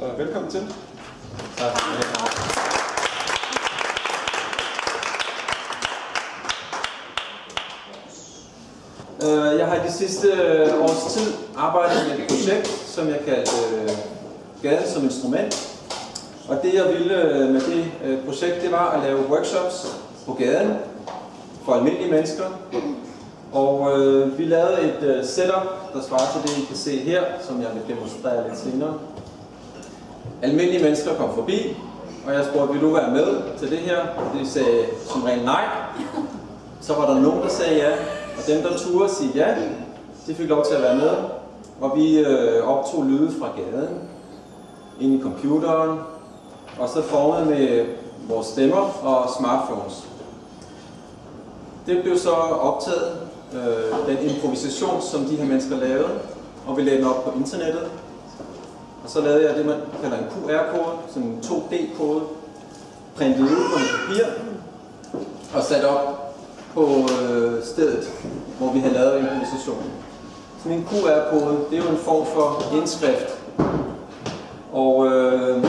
Så velkommen til. Tak. Øh, Jeg har i de sidste øh, års tid arbejdet med et projekt, som jeg kaldte øh, Gaden som instrument. Og det jeg ville øh, med det projekt, det var at lave workshops på gaden for almindelige mennesker. Og øh, vi lavede et øh, setup, der svarer til det, I kan se her, som jeg vil demonstrere lidt senere. Almindelige mennesker kom forbi, og jeg spurgte, vil du være med til det her? Og de sagde som regel nej. Så var der nogen, der sagde ja, og dem, der turde sige ja, de fik lov til at være med. Og vi øh, optog lyde fra gaden, ind i computeren, og så formede med vores stemmer og smartphones. Det blev så optaget, øh, den improvisation, som de her mennesker lavede, og vi lagde den op på internettet. Og så lavede jeg det, man kalder en QR-kode, sådan en 2D-kode, printet ud på en papir, og sat op på øh, stedet, hvor vi havde lavet improvisationen. Sådan en QR-kode, det er jo en form for indskrift. Og øh,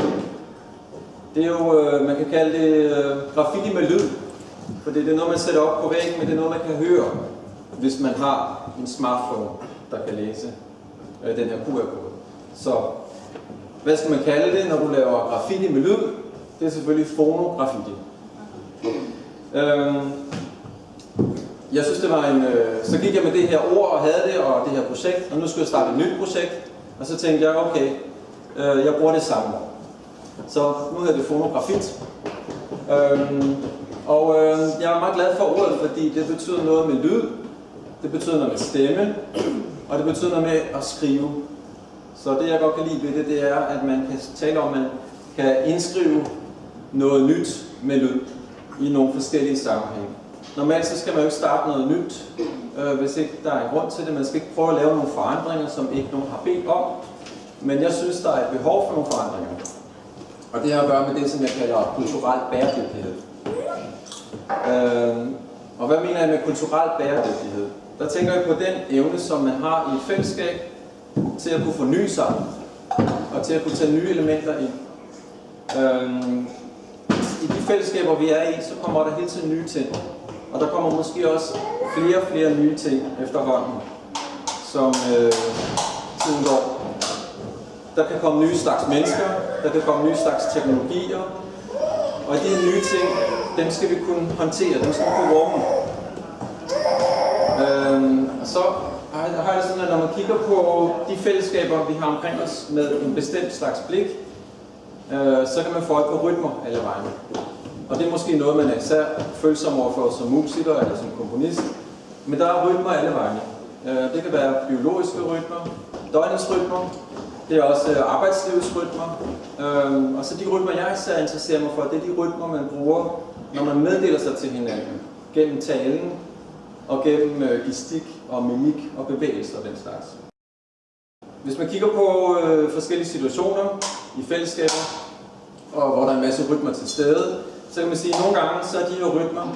det er jo, øh, man kan kalde det øh, graffiti med lyd. For det er noget, man sætter op på væggen, men det er noget, man kan høre, hvis man har en smartphone, der kan læse øh, den her QR-kode. Så hvad skal man kalde det, når du laver graffiti med lyd? Det er selvfølgelig fonograffiti. Øhm, jeg synes, det var en... Øh, så gik jeg med det her ord og havde det, og det her projekt, og nu skulle jeg starte et nyt projekt. Og så tænkte jeg, okay, øh, jeg bruger det samme. Så nu hedder det fonografit. Øhm, og øh, jeg er meget glad for ordet, fordi det betyder noget med lyd, det betyder noget med stemme, og det betyder noget med at skrive. Så det jeg godt kan lide ved det, det er, at man kan tale om, at man kan indskrive noget nyt med lyd i nogle forskellige sammenhænge. Normalt så skal man jo ikke starte noget nyt, øh, hvis ikke der er en grund til det. Man skal ikke prøve at lave nogle forandringer, som ikke nogen har bedt om. Men jeg synes, der er et behov for nogle forandringer. Og det har at gøre med det, som jeg kalder kulturel bæredygtighed. Øh, og hvad mener jeg med kulturel bæredygtighed? Der tænker jeg på den evne, som man har i et fællesskab, til at kunne forny sig, og til at kunne tage nye elementer ind. Øhm, I de fællesskaber, vi er i, så kommer der hele tiden nye ting. Og der kommer måske også flere og flere nye ting efterhånden, som øh, tiden går. Der kan komme nye slags mennesker, der kan komme nye slags teknologier, og de nye ting, dem skal vi kunne håndtere, dem skal vi kunne rumme. Øhm, og så har jeg sådan, at når man kigger på de fællesskaber, vi har omkring os med en bestemt slags blik, øh, så kan man få øje på rytmer alle vegne. Og det er måske noget, man er især følsom overfor som musiker eller som komponist. Men der er rytmer alle vegne. Øh, det kan være biologiske rytmer, døgnets rytmer, det er også øh, arbejdslivets rytmer. Øh, og så de rytmer, jeg især interesserer mig for, det er de rytmer, man bruger, når man meddeler sig til hinanden. Gennem talen, og gennem øh, gestik og mimik og bevægelser og den slags. Hvis man kigger på øh, forskellige situationer i fællesskaber, og hvor der er en masse rytmer til stede, så kan man sige, at nogle gange så er de her rytmer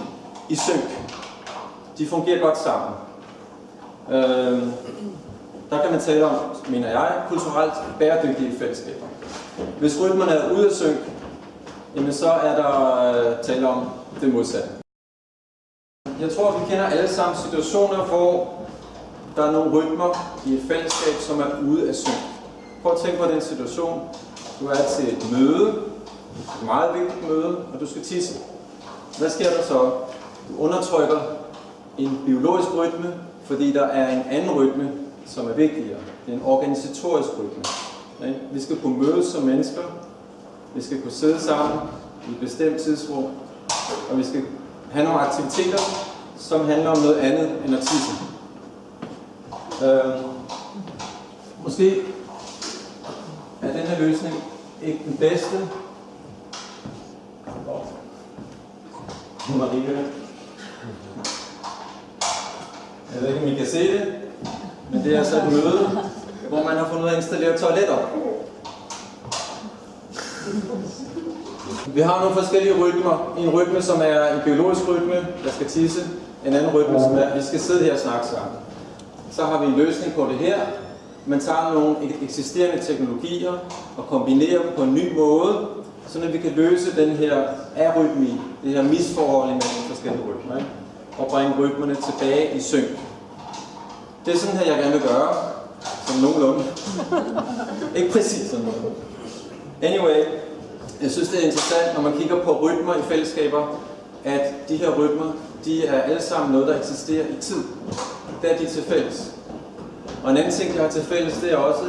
i synk. De fungerer godt sammen. Øh, der kan man tale om, mener jeg, kulturelt bæredygtige fællesskaber. Hvis rytmerne er ude af synk, jamen så er der øh, tale om det modsatte. Jeg tror, vi kender alle sammen situationer, hvor der er nogle rytmer i et fællesskab, som er ude af syn. Prøv at tænke på den situation. Du er til et møde, et meget vigtigt møde, og du skal tisse. Hvad sker der så? Du undertrykker en biologisk rytme, fordi der er en anden rytme, som er vigtigere. Det er en organisatorisk rytme. Vi skal kunne mødes som mennesker, vi skal kunne sidde sammen i et bestemt tidsrum, og vi skal have nogle aktiviteter, som handler om noget andet end at tisse. Øh, måske er den her løsning ikke den bedste. Marie. Jeg ved ikke, om I kan se det, men det er altså et møde, hvor man har fundet ud af at installere toiletter. Vi har nogle forskellige rytmer. En rytme, som er en biologisk rytme, der skal tisse. En anden rytme, som er, at vi skal sidde her og snakke sammen. Så har vi en løsning på det her. man tager nogle eksisterende teknologier og kombinerer dem på en ny måde, så vi kan løse den her arytmi, det her misforhold mellem forskellige rytmer, ikke? og bringe rytmerne tilbage i synk. Det er sådan her, jeg gerne vil gøre, som nogenlunde. Ikke præcis sådan noget. Anyway, jeg synes, det er interessant, når man kigger på rytmer i fællesskaber, at de her rytmer, de er alle sammen noget, der eksisterer i tid. Det er de til fælles. Og en anden ting, de har til fælles, det er også,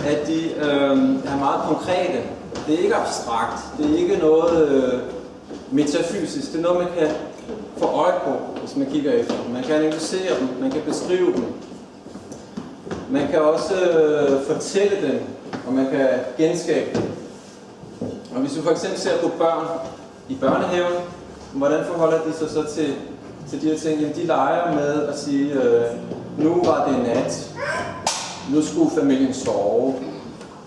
at de øh, er meget konkrete. Det er ikke abstrakt. Det er ikke noget øh, metafysisk. Det er noget, man kan få øje på, hvis man kigger efter dem. Man kan analysere dem, man kan beskrive dem. Man kan også øh, fortælle dem, og man kan genskabe dem. Og hvis vi for eksempel ser på børn i børnehaven, hvordan forholder de sig så til, til de her ting? Jamen, de leger med at sige, øh, nu var det nat, nu skulle familien sove,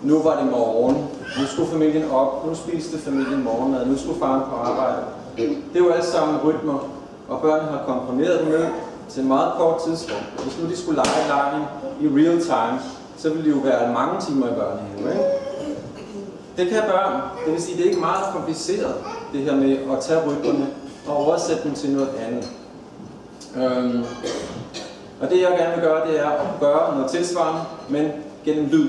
nu var det morgen, nu skulle familien op, nu spiste familien morgenmad, nu skulle faren på arbejde. Det er jo alle sammen rytmer, og børnene har komprimeret dem ned til en meget kort tidsrum. Hvis nu de skulle lege lejen i real time, så ville det jo være mange timer i børnehaven. Ikke? Det kan børn. Det vil sige, det er ikke meget kompliceret, det her med at tage rytmerne og oversætte dem til noget andet. Øhm, og det jeg gerne vil gøre, det er at gøre noget tilsvarende, men gennem lyd.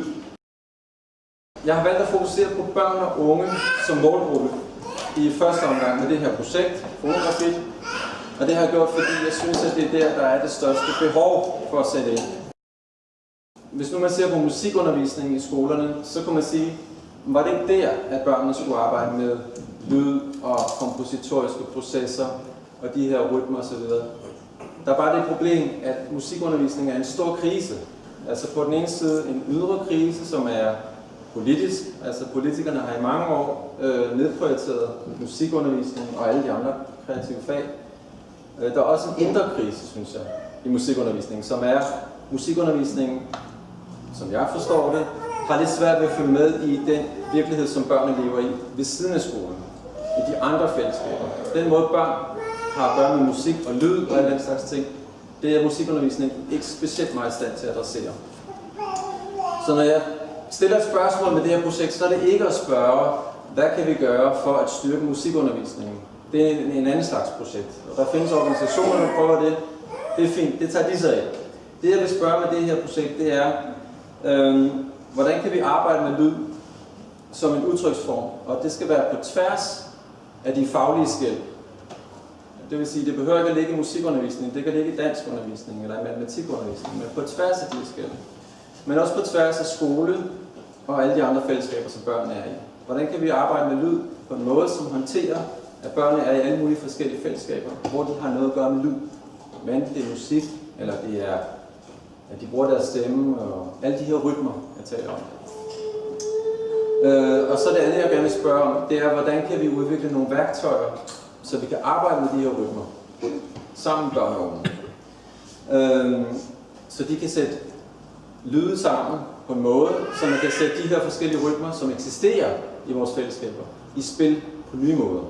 Jeg har valgt at fokusere på børn og unge som målgruppe i første omgang med det her projekt, fotografi. Og det har jeg gjort, fordi jeg synes, at det er der, der er det største behov for at sætte ind. Hvis nu man ser på musikundervisningen i skolerne, så kan man sige, var det ikke der, at børnene skulle arbejde med lyd og kompositoriske processer og de her rytmer osv. Der er bare det problem, at musikundervisning er en stor krise. Altså på den ene side en ydre krise, som er politisk. Altså politikerne har i mange år øh, nedprioriteret musikundervisning og alle de andre kreative fag. Øh, der er også en indre krise, synes jeg, i musikundervisningen, som er musikundervisningen, som jeg forstår det, har lidt svært ved at følge med i den virkelighed, som børnene lever i ved siden af skolen, i de andre fællesskaber. Den måde børn har at gøre med musik og lyd og alle den slags ting, det er musikundervisning ikke specielt meget i stand til at adressere. Så når jeg stiller et spørgsmål med det her projekt, så er det ikke at spørge, hvad kan vi gøre for at styrke musikundervisningen? Det er en, en anden slags projekt. Og der findes organisationer, der prøver det. Det er fint, det tager de sig af. Det jeg vil spørge med det her projekt, det er, øh, hvordan kan vi arbejde med lyd som en udtryksform? Og det skal være på tværs af de faglige skæld. Det vil sige, det behøver ikke at ligge i musikundervisning, det kan ligge i danskundervisning eller i matematikundervisning, men på tværs af de skæld. Men også på tværs af skole og alle de andre fællesskaber, som børn er i. Hvordan kan vi arbejde med lyd på en måde, som håndterer, at børnene er i alle mulige forskellige fællesskaber, hvor de har noget at gøre med lyd. Men det er musik, eller det er, at de bruger deres stemme, og alle de her rytmer, jeg taler om. Øh, og så det andet, jeg gerne vil spørge om, det er, hvordan kan vi udvikle nogle værktøjer, så vi kan arbejde med de her rytmer sammen med børn og unge. Øh, så de kan sætte lyde sammen på en måde, så man kan sætte de her forskellige rytmer, som eksisterer i vores fællesskaber, i spil på nye måder.